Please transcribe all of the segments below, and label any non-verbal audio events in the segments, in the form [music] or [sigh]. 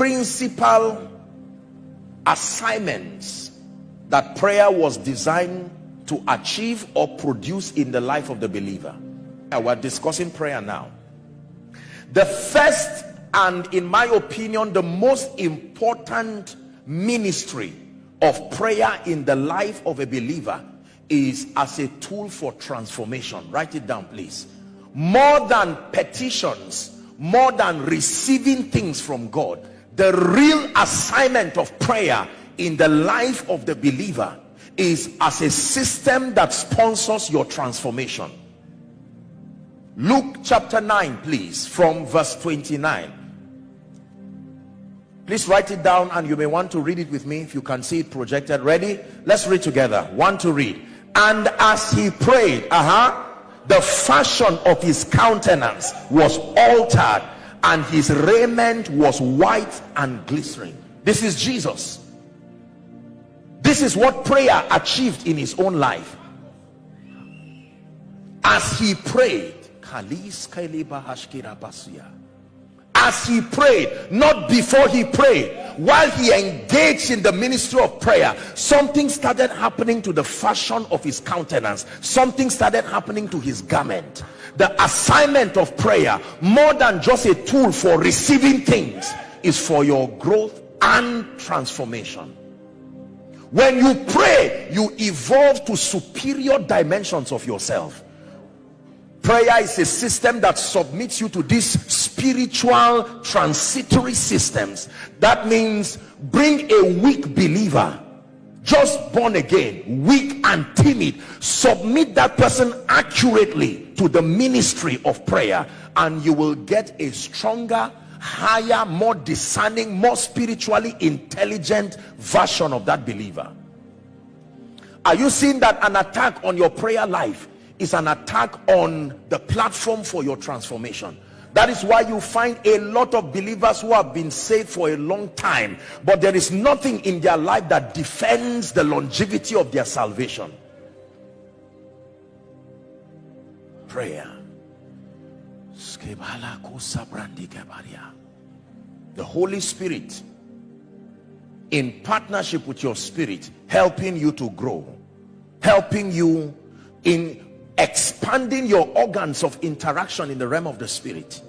principal assignments that prayer was designed to achieve or produce in the life of the believer. We're discussing prayer now. The first and in my opinion the most important ministry of prayer in the life of a believer is as a tool for transformation. Write it down please. More than petitions more than receiving things from God the real assignment of prayer in the life of the believer is as a system that sponsors your transformation. Luke chapter 9 please from verse 29 please write it down and you may want to read it with me if you can see it projected. Ready? Let's read together. One to read. And as he prayed uh-huh the fashion of his countenance was altered and his raiment was white and glistening this is jesus. This is what prayer achieved in his own life. As he prayed as he prayed not before he prayed while he engaged in the ministry of prayer something started happening to the fashion of his countenance. Something started happening to his garment. The assignment of prayer more than just a tool for receiving things is for your growth and transformation. When you pray you evolve to superior dimensions of yourself prayer is a system that submits you to these spiritual transitory systems. That means bring a weak believer just born again weak and timid submit that person accurately to the ministry of prayer and you will get a stronger higher more discerning more spiritually intelligent version of that believer. Are you seeing that an attack on your prayer life is an attack on the platform for your transformation. That is why you find a lot of believers who have been saved for a long time but there is nothing in their life that defends the longevity of their salvation. Prayer. The Holy Spirit in partnership with your spirit helping you to grow helping you in expanding your organs of interaction in the realm of the spirit.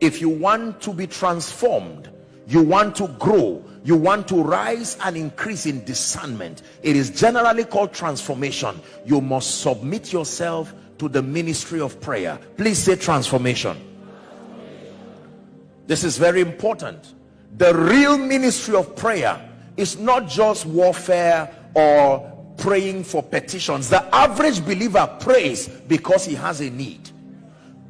If you want to be transformed you want to grow you want to rise and increase in discernment it is generally called transformation. You must submit yourself to the ministry of prayer. Please say transformation. This is very important. The real ministry of prayer is not just warfare or praying for petitions. The average believer prays because he has a need.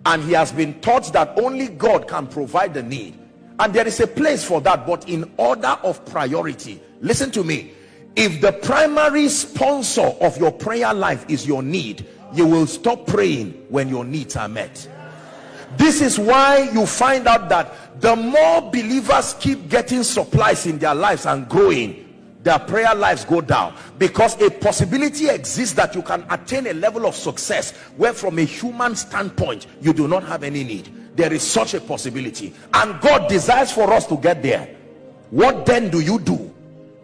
And he has been taught that only God can provide the need. And there is a place for that but in order of priority listen to me. If the primary sponsor of your prayer life is your need you will stop praying when your needs are met. This is why you find out that the more believers keep getting supplies in their lives and growing their prayer lives go down. Because a possibility exists that you can attain a level of success where from a human standpoint you do not have any need. There is such a possibility. And God desires for us to get there. What then do you do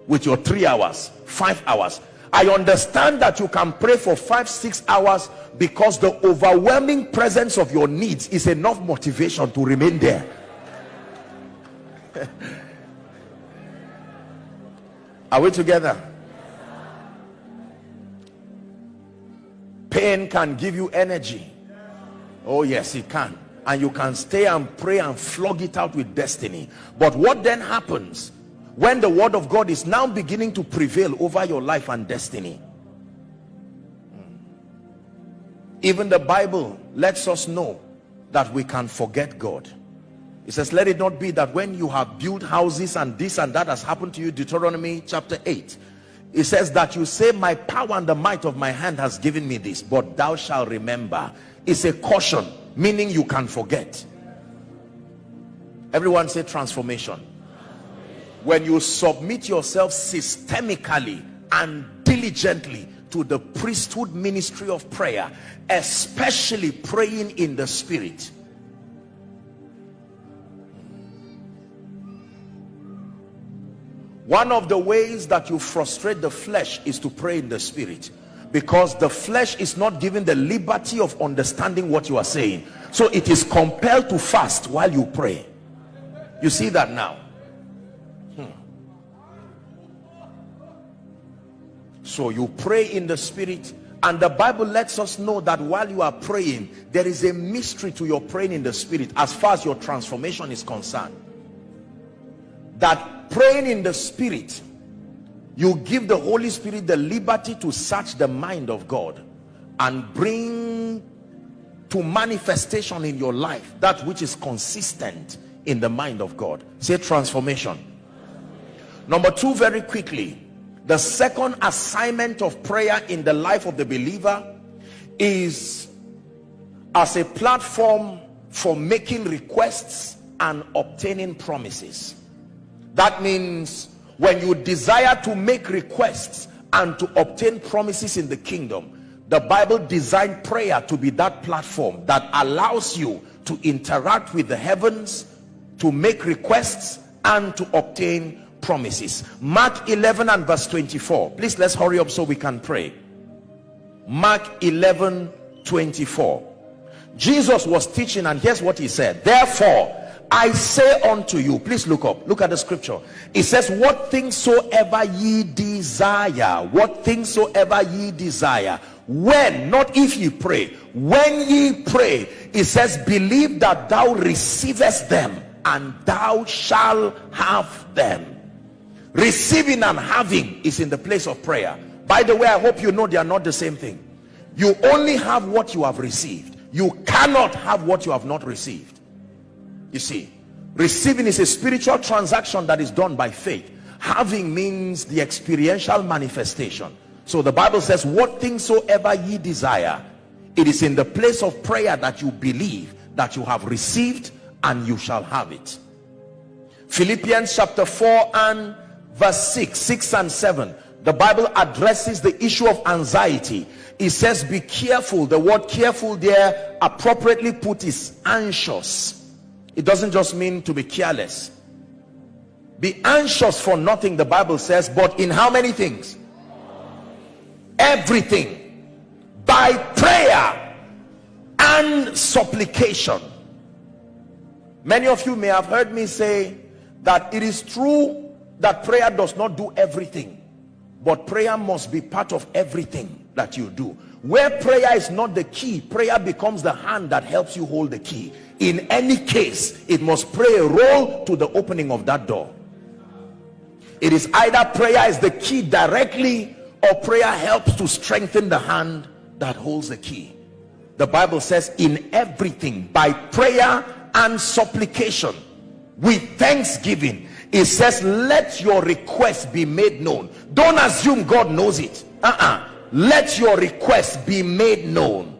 with your three hours five hours? I understand that you can pray for five six hours because the overwhelming presence of your needs is enough motivation to remain there [laughs] Are we together? Pain can give you energy. Oh yes, it can. And you can stay and pray and flog it out with destiny. But what then happens when the word of God is now beginning to prevail over your life and destiny? Hmm. Even the Bible lets us know that we can forget God. He says, let it not be that when you have built houses and this and that has happened to you, Deuteronomy chapter 8, it says that you say, my power and the might of my hand has given me this, but thou shalt remember. It's a caution, meaning you can forget. Everyone say transformation. When you submit yourself systemically and diligently to the priesthood ministry of prayer, especially praying in the spirit, one of the ways that you frustrate the flesh is to pray in the spirit. Because the flesh is not given the liberty of understanding what you are saying. So it is compelled to fast while you pray. You see that now? Hmm. so you pray in the spirit. And the bible lets us know that while you are praying there is a mystery to your praying in the spirit as far as your transformation is concerned. That praying in the spirit you give the Holy Spirit the liberty to search the mind of God and bring to manifestation in your life that which is consistent in the mind of God. Say transformation. Number two very quickly the second assignment of prayer in the life of the believer is as a platform for making requests and obtaining promises that means when you desire to make requests and to obtain promises in the kingdom the bible designed prayer to be that platform that allows you to interact with the heavens to make requests and to obtain promises. Mark 11 and verse 24 please let's hurry up so we can pray. Mark 11 24 jesus was teaching and here's what he said. Therefore I say unto you, please look up, look at the scripture. It says, What things soever ye desire, what things soever ye desire, when, not if ye pray, when ye pray, it says, Believe that thou receivest them, and thou shalt have them. Receiving and having is in the place of prayer. By the way, I hope you know they are not the same thing. You only have what you have received. You cannot have what you have not received. You see, receiving is a spiritual transaction that is done by faith. Having means the experiential manifestation. So the Bible says, what things soever ye desire, it is in the place of prayer that you believe that you have received and you shall have it. Philippians chapter 4 and verse 6, 6 and 7. The Bible addresses the issue of anxiety. It says, be careful. The word careful there appropriately put is anxious it doesn't just mean to be careless. Be anxious for nothing the bible says but in how many things? Everything. By prayer and supplication. Many of you may have heard me say that it is true that prayer does not do everything but prayer must be part of everything that you do where prayer is not the key prayer becomes the hand that helps you hold the key. In any case it must play a role to the opening of that door. It is either prayer is the key directly or prayer helps to strengthen the hand that holds the key. The bible says in everything by prayer and supplication with thanksgiving it says let your request be made known. Don't assume god knows it. Uh-uh let your request be made known.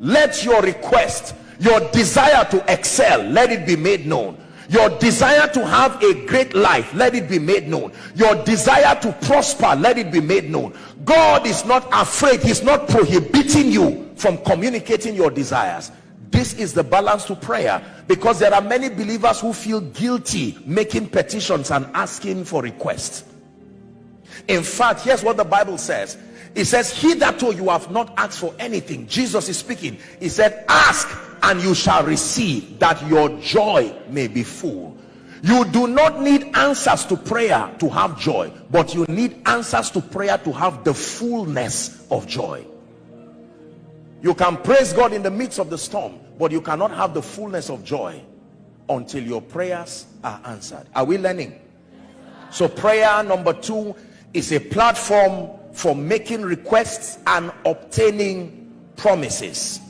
Let your request your desire to excel let it be made known. Your desire to have a great life let it be made known. Your desire to prosper let it be made known. God is not afraid he's not prohibiting you from communicating your desires. This is the balance to prayer because there are many believers who feel guilty making petitions and asking for requests. In fact here's what the bible says it says hitherto you have not asked for anything jesus is speaking. He said ask and you shall receive that your joy may be full. You do not need answers to prayer to have joy but you need answers to prayer to have the fullness of joy. You can praise god in the midst of the storm but you cannot have the fullness of joy until your prayers are answered. Are we learning? So prayer number two is a platform for making requests and obtaining promises.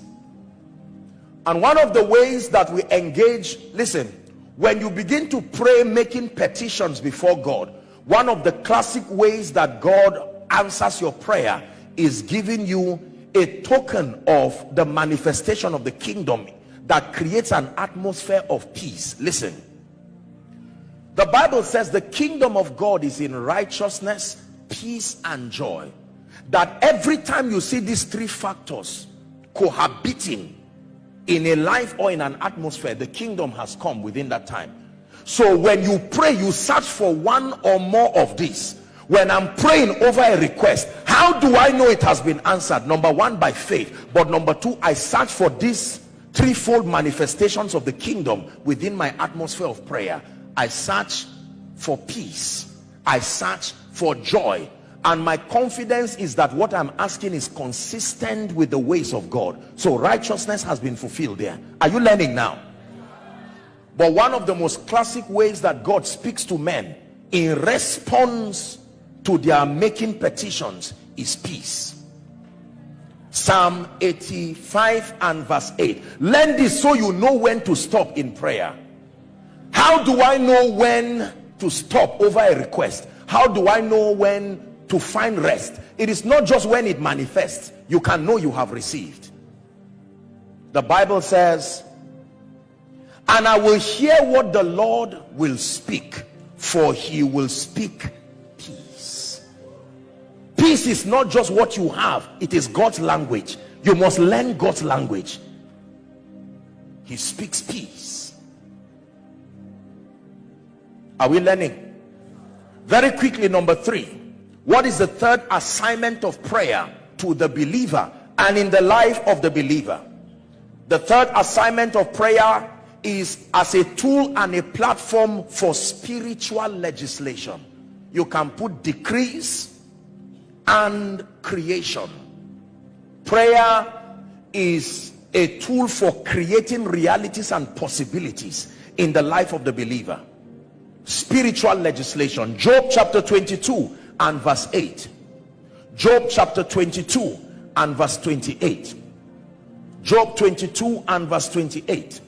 And one of the ways that we engage listen when you begin to pray making petitions before god one of the classic ways that god answers your prayer is giving you a token of the manifestation of the kingdom that creates an atmosphere of peace. Listen. The bible says the kingdom of god is in righteousness peace and joy that every time you see these three factors cohabiting in a life or in an atmosphere the kingdom has come within that time. So when you pray you search for one or more of these. When i'm praying over a request how do i know it has been answered? Number one by faith. But number two i search for these threefold manifestations of the kingdom within my atmosphere of prayer. I search for peace. I search for joy. And my confidence is that what i'm asking is consistent with the ways of god. So righteousness has been fulfilled there. Are you learning now? But one of the most classic ways that god speaks to men in response to their making petitions is peace. Psalm 85 and verse 8 learn this so you know when to stop in prayer. How do i know when to stop over a request how do i know when to find rest? It is not just when it manifests. You can know you have received. The bible says and i will hear what the lord will speak for he will speak peace. Peace is not just what you have. It is god's language. You must learn god's language. He speaks peace. Are we learning very quickly number three. What is the third assignment of prayer to the believer and in the life of the believer? The third assignment of prayer is as a tool and a platform for spiritual legislation. You can put decrees and creation. Prayer is a tool for creating realities and possibilities in the life of the believer spiritual legislation. Job chapter 22 and verse 8 job chapter 22 and verse 28 job 22 and verse 28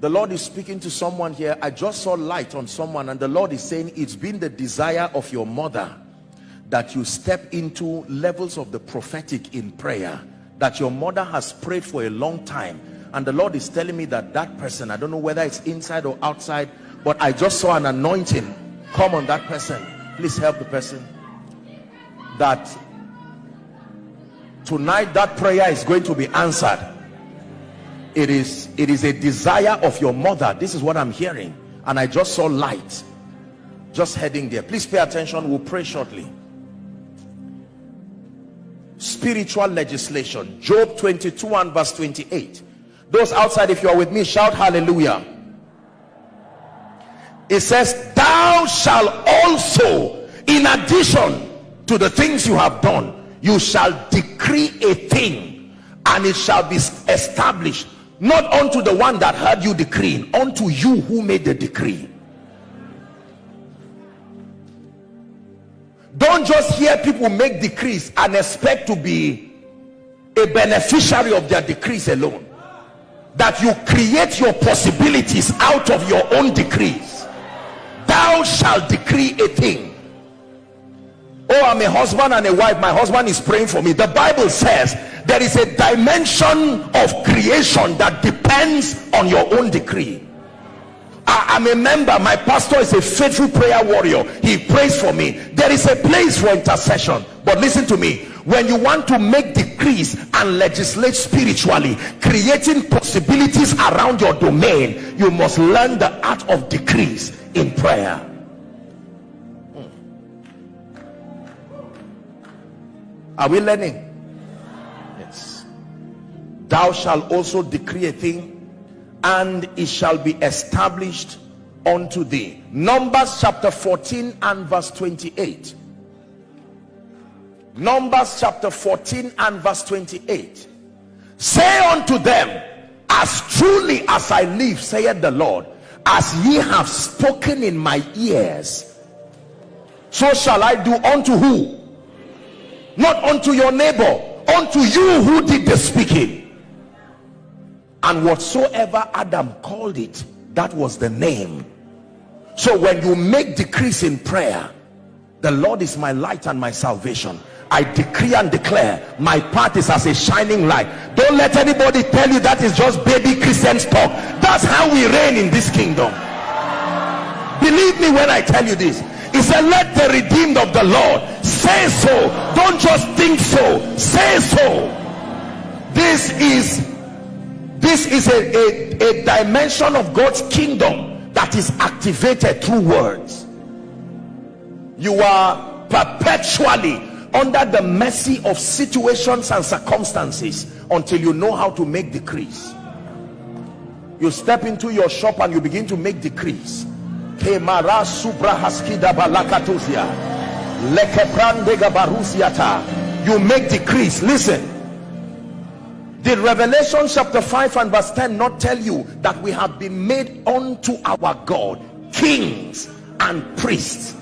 the lord is speaking to someone here. I just saw light on someone and the lord is saying it's been the desire of your mother that you step into levels of the prophetic in prayer that your mother has prayed for a long time. And the lord is telling me that that person i don't know whether it's inside or outside but i just saw an anointing come on that person. Please help the person. That tonight that prayer is going to be answered. It is it is a desire of your mother. This is what i'm hearing. And i just saw light just heading there. Please pay attention. We'll pray shortly. Spiritual legislation. Job 22 and verse 28 those outside if you are with me shout hallelujah it says thou shall also in addition to the things you have done you shall decree a thing and it shall be established not unto the one that heard you decreeing unto you who made the decree. Don't just hear people make decrees and expect to be a beneficiary of their decrees alone. That you create your possibilities out of your own decrees thou shalt decree a thing. Oh i'm a husband and a wife. My husband is praying for me. The bible says there is a dimension of creation that depends on your own decree I, am a member. My pastor is a faithful prayer warrior. He prays for me. There is a place for intercession. But listen to me. When you want to make decrees and legislate spiritually creating possibilities around your domain you must learn the art of decrees in prayer. Hmm. are we learning? Yes. Thou shalt also decree a thing and it shall be established unto thee. Numbers chapter 14 and verse 28 numbers chapter 14 and verse 28 say unto them as truly as i live saith the lord as ye have spoken in my ears so shall i do unto who? Not unto your neighbor unto you who did the speaking and whatsoever adam called it that was the name. So when you make decrees in prayer the lord is my light and my salvation I decree and declare my path is as a shining light. Don't let anybody tell you that is just baby Christians talk. That's how we reign in this kingdom. Believe me when I tell you this. He said let the redeemed of the Lord say so. Don't just think so. Say so. This is this is a, a, a dimension of God's kingdom that is activated through words. You are perpetually under the mercy of situations and circumstances until you know how to make decrees. You step into your shop and you begin to make decrees. You make decrees. Listen did revelation chapter 5 and verse 10 not tell you that we have been made unto our god kings and priests?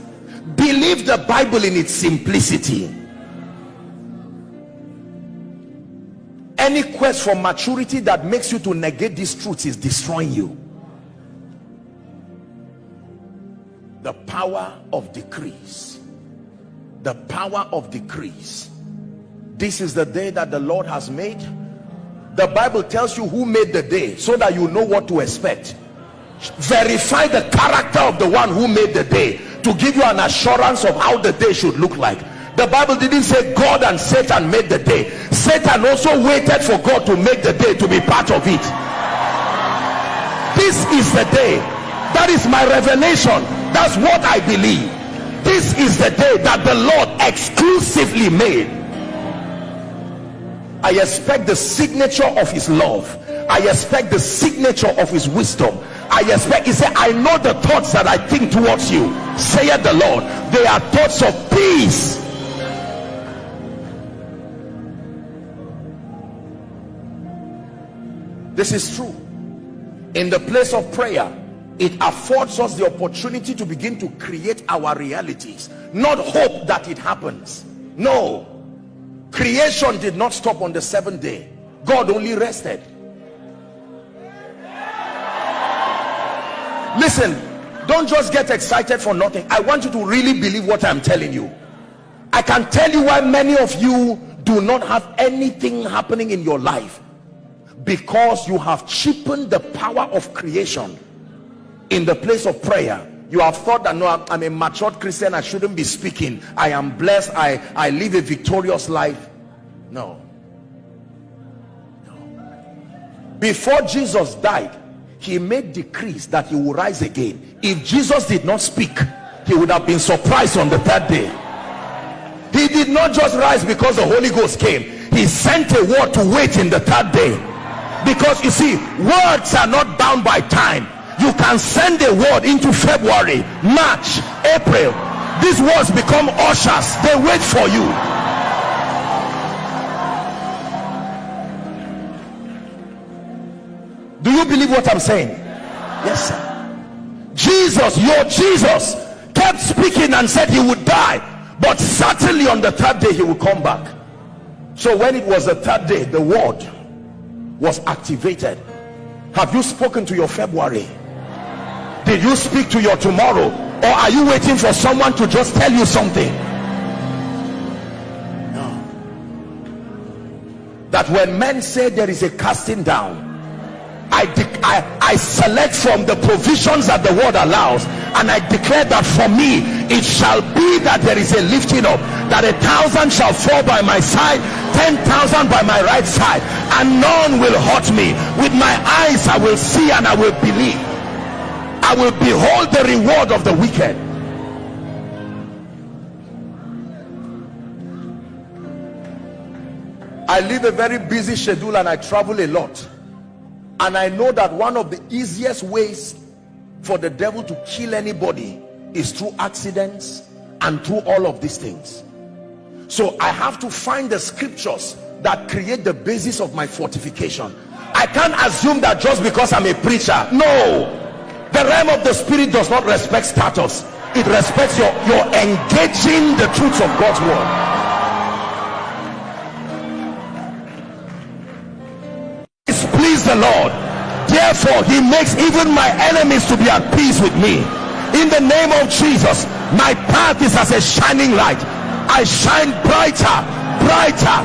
Believe the bible in its simplicity. Any quest for maturity that makes you to negate these truths is destroying you. The power of decrease the power of decrease this is the day that the lord has made the bible tells you who made the day so that you know what to expect. Verify the character of the one who made the day to give you an assurance of how the day should look like. The bible didn't say god and satan made the day. Satan also waited for god to make the day to be part of it. This is the day. That is my revelation. That's what i believe. This is the day that the lord exclusively made i expect the signature of his love. I expect the signature of his wisdom. I expect he said I know the thoughts that I think towards you saith the Lord. They are thoughts of peace. This is true. In the place of prayer it affords us the opportunity to begin to create our realities not hope that it happens. No creation did not stop on the seventh day. God only rested. Listen don't just get excited for nothing. I want you to really believe what i'm telling you. I can tell you why many of you do not have anything happening in your life. Because you have cheapened the power of creation in the place of prayer you have thought that no i'm a matured christian i shouldn't be speaking. I am blessed i i live a victorious life. No. No. Before jesus died he made decrees that he will rise again. If jesus did not speak he would have been surprised on the third day. He did not just rise because the holy ghost came. He sent a word to wait in the third day. Because you see words are not bound by time you can send a word into february march april. These words become ushers. They wait for you. Do you believe what i'm saying? Yes sir. Jesus your jesus kept speaking and said he would die but certainly on the third day he will come back. So when it was the third day the word was activated. Have you spoken to your february did you speak to your tomorrow? Or are you waiting for someone to just tell you something? No. That when men say there is a casting down I, I, I select from the provisions that the word allows and I declare that for me it shall be that there is a lifting up that a thousand shall fall by my side ten thousand by my right side and none will hurt me. With my eyes I will see and I will believe I will behold the reward of the wicked. I live a very busy schedule and I travel a lot. And I know that one of the easiest ways for the devil to kill anybody is through accidents and through all of these things. So I have to find the scriptures that create the basis of my fortification. I can't assume that just because I'm a preacher. No the realm of the spirit does not respect status. It respects your your engaging the truths of God's word. The Lord. Therefore he makes even my enemies to be at peace with me. In the name of Jesus my path is as a shining light. I shine brighter brighter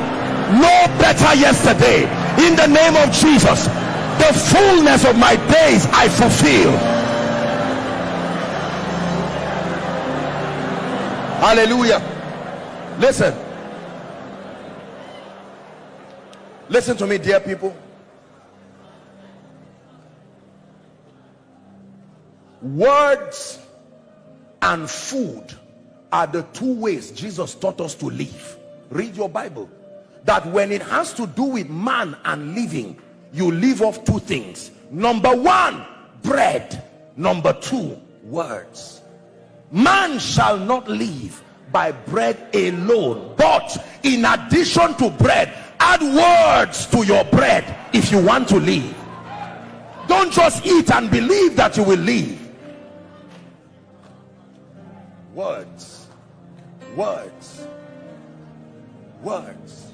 no better yesterday. In the name of Jesus the fullness of my days I fulfill hallelujah. Listen. Listen to me dear people. Words and food are the two ways Jesus taught us to live. Read your Bible. That when it has to do with man and living you live off two things. Number one bread. Number two words man shall not live by bread alone but in addition to bread add words to your bread if you want to live. Don't just eat and believe that you will live. Words. Words. Words.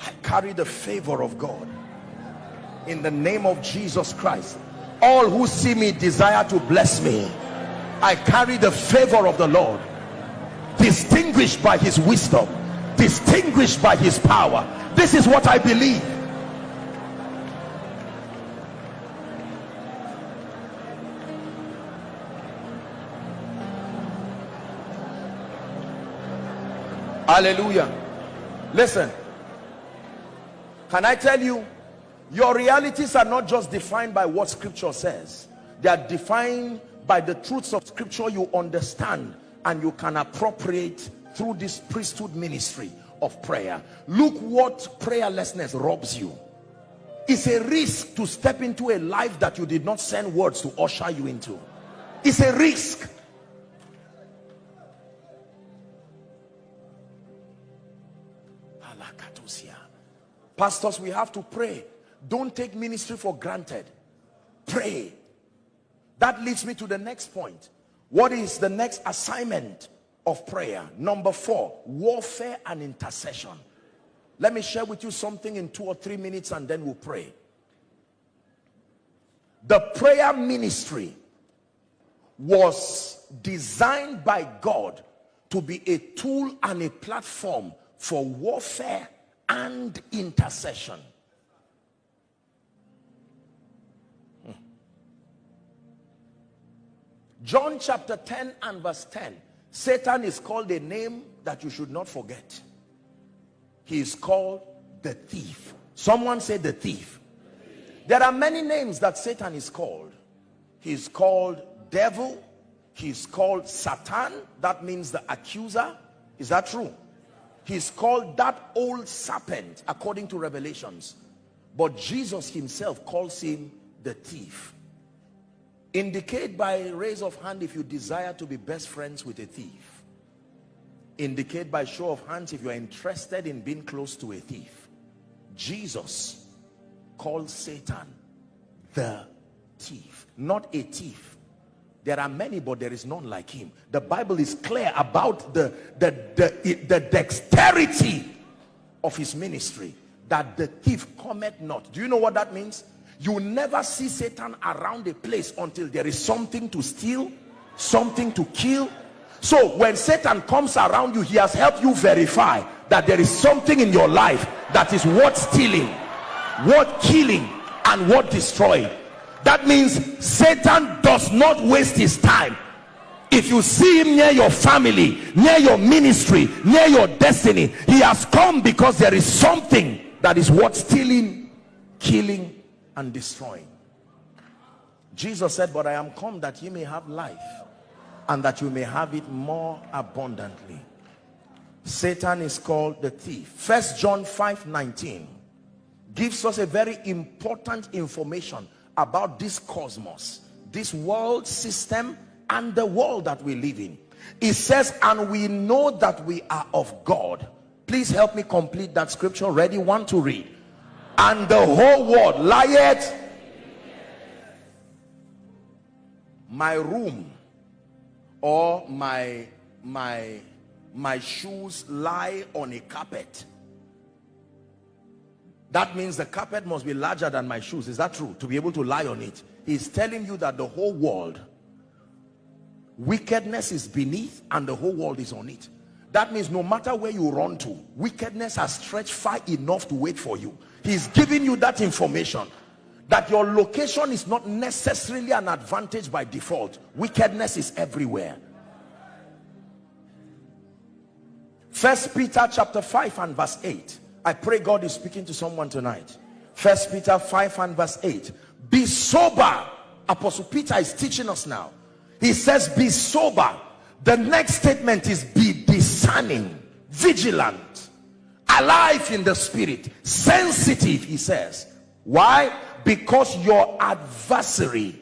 I carry the favor of God. In the name of Jesus Christ all who see me desire to bless me I carry the favor of the Lord distinguished by his wisdom distinguished by his power. This is what I believe. Hallelujah. Listen can I tell you your realities are not just defined by what scripture says. They are defined by the truths of scripture you understand and you can appropriate through this priesthood ministry of prayer. Look what prayerlessness robs you. It's a risk to step into a life that you did not send words to usher you into. It's a risk. Pastors we have to pray. Don't take ministry for granted. Pray that leads me to the next point. What is the next assignment of prayer? Number four warfare and intercession. Let me share with you something in two or three minutes and then we'll pray. The prayer ministry was designed by God to be a tool and a platform for warfare and intercession John chapter 10 and verse 10 Satan is called a name that you should not forget. He is called the thief. Someone say the thief. There are many names that Satan is called. He is called devil. He is called Satan. That means the accuser. Is that true? He's called that old serpent according to revelations. But jesus himself calls him the thief indicate by raise of hand if you desire to be best friends with a thief indicate by show of hands if you are interested in being close to a thief jesus called satan the thief not a thief there are many, but there is none like him. The Bible is clear about the, the, the, the dexterity of his ministry. That the thief cometh not. Do you know what that means? You never see Satan around a place until there is something to steal, something to kill. So when Satan comes around you, he has helped you verify that there is something in your life that is worth stealing, worth killing, and worth destroying that means satan does not waste his time if you see him near your family near your ministry near your destiny he has come because there is something that is worth stealing killing and destroying. Jesus said but i am come that you may have life and that you may have it more abundantly. Satan is called the thief. First john 5 19 gives us a very important information about this cosmos this world system and the world that we live in. It says and we know that we are of God. Please help me complete that scripture ready one to read and the whole world lieth. My room or my my my shoes lie on a carpet. That means the carpet must be larger than my shoes. Is that true? To be able to lie on it. He's telling you that the whole world wickedness is beneath and the whole world is on it. That means no matter where you run to wickedness has stretched far enough to wait for you he's giving you that information that your location is not necessarily an advantage by default wickedness is everywhere first peter chapter 5 and verse 8 I pray God is speaking to someone tonight. First Peter 5 and verse 8. Be sober Apostle Peter is teaching us now. He says, be sober. The next statement is be discerning, vigilant, alive in the spirit, sensitive, he says. Why? Because your adversary,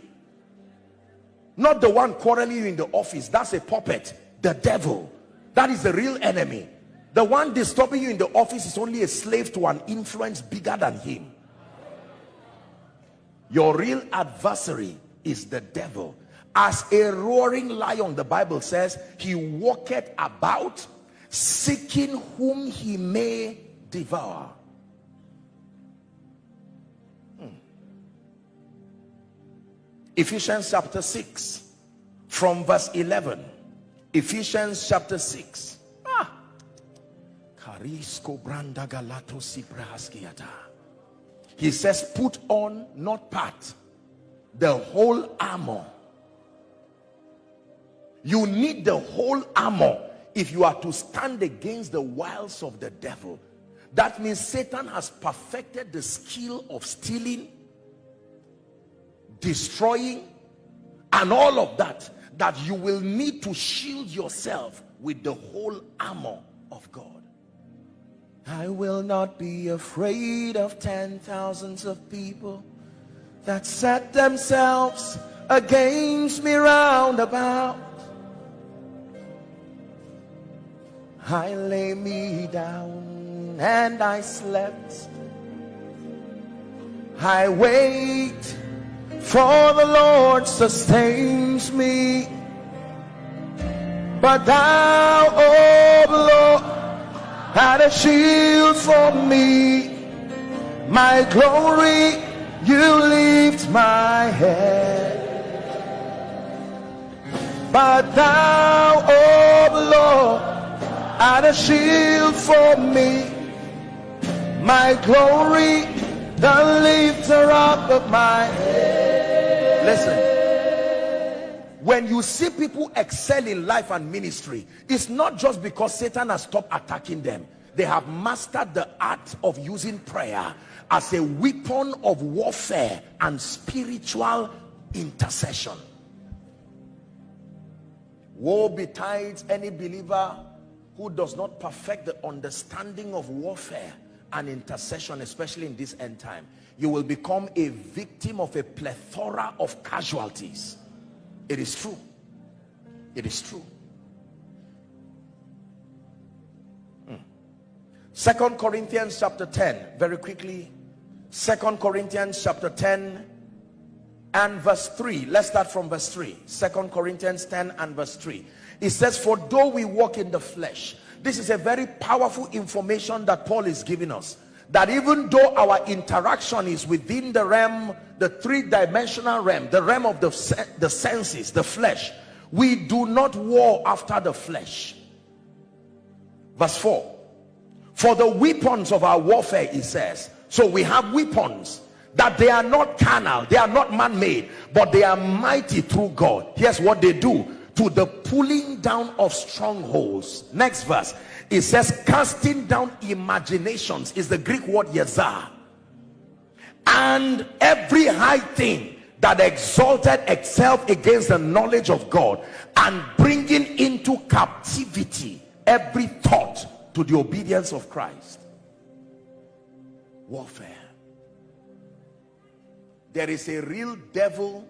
not the one quarreling you in the office, that's a puppet, the devil. That is the real enemy. The one disturbing you in the office is only a slave to an influence bigger than him. Your real adversary is the devil. As a roaring lion, the Bible says, he walketh about seeking whom he may devour. Hmm. Ephesians chapter 6 from verse 11. Ephesians chapter 6. Ah. He says, put on, not part, the whole armor. You need the whole armor if you are to stand against the wiles of the devil. That means Satan has perfected the skill of stealing, destroying, and all of that. That you will need to shield yourself with the whole armor of God. I will not be afraid of ten thousands of people that set themselves against me round about. I lay me down and I slept. I wait for the Lord sustains me. But thou, O Lord, had a shield for me my glory you lift my head but thou oh lord had a shield for me. My glory the lifter up of my head. Listen. When you see people excel in life and ministry it's not just because satan has stopped attacking them. They have mastered the art of using prayer as a weapon of warfare and spiritual intercession. Woe betides any believer who does not perfect the understanding of warfare and intercession especially in this end time you will become a victim of a plethora of casualties it is true. It is true. Hmm. Second Corinthians chapter 10, very quickly. Second Corinthians chapter 10 and verse 3. Let's start from verse 3. Second Corinthians 10 and verse 3. It says, For though we walk in the flesh, this is a very powerful information that Paul is giving us that even though our interaction is within the realm the three-dimensional realm the realm of the, the senses the flesh we do not war after the flesh. Verse 4 for the weapons of our warfare he says so we have weapons that they are not carnal they are not man-made but they are mighty through god. Here's what they do to the pulling down of strongholds. Next verse. It says casting down imaginations is the greek word yazar and every high thing that exalted itself against the knowledge of god and bringing into captivity every thought to the obedience of christ. Warfare. There is a real devil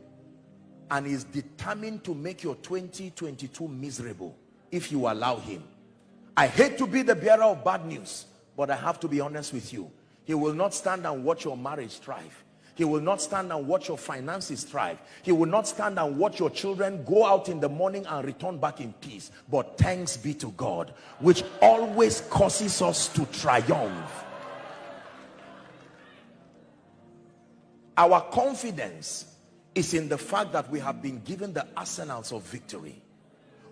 and is determined to make your 2022 miserable if you allow him I hate to be the bearer of bad news, but I have to be honest with you. He will not stand and watch your marriage thrive. He will not stand and watch your finances thrive. He will not stand and watch your children go out in the morning and return back in peace. But thanks be to God, which always causes us to triumph. Our confidence is in the fact that we have been given the arsenals of victory.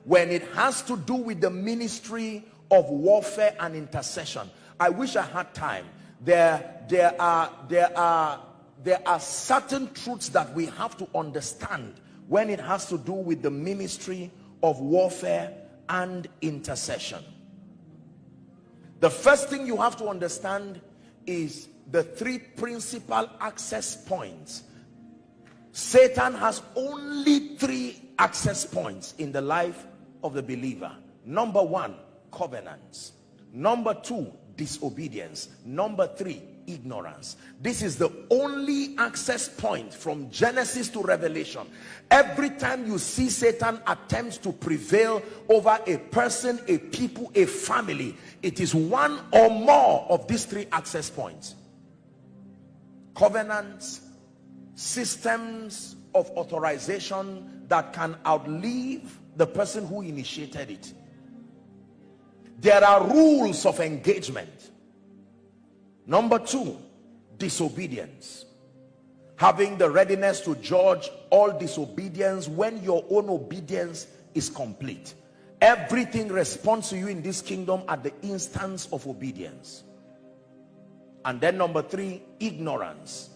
When it has to do with the ministry of warfare and intercession i wish i had time there there are there are there are certain truths that we have to understand when it has to do with the ministry of warfare and intercession the first thing you have to understand is the three principal access points Satan has only three access points in the life of the believer. Number one, covenants. Number two, disobedience. Number three, ignorance. This is the only access point from Genesis to Revelation. Every time you see Satan attempts to prevail over a person, a people, a family, it is one or more of these three access points. Covenants, systems of authorization that can outlive the person who initiated it. There are rules of engagement Number two, disobedience. Having the readiness to judge all disobedience when your own obedience is complete. Everything responds to you in this kingdom at the instance of obedience. And then number three, ignorance.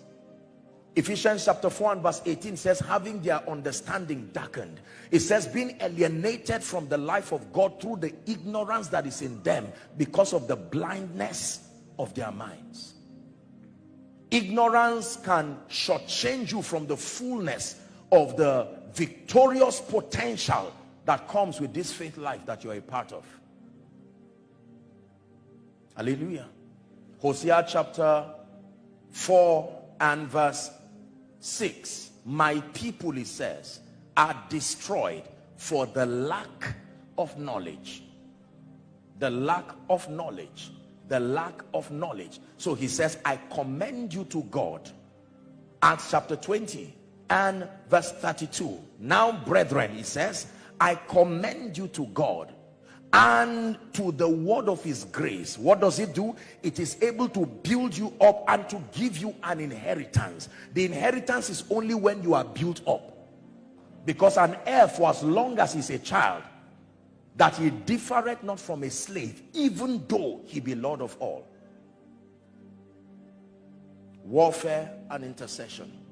Ephesians chapter 4 and verse 18 says, having their understanding darkened. It says, being alienated from the life of God through the ignorance that is in them because of the blindness of their minds. Ignorance can shortchange you from the fullness of the victorious potential that comes with this faith life that you're a part of. Hallelujah. Hosea chapter 4 and verse 6. My people, he says, are destroyed for the lack of knowledge. The lack of knowledge the lack of knowledge so he says i commend you to god acts chapter 20 and verse 32 now brethren he says i commend you to god and to the word of his grace what does it do? It is able to build you up and to give you an inheritance. The inheritance is only when you are built up. Because an heir for as long as he's a child that he differeth not from a slave even though he be lord of all. Warfare and intercession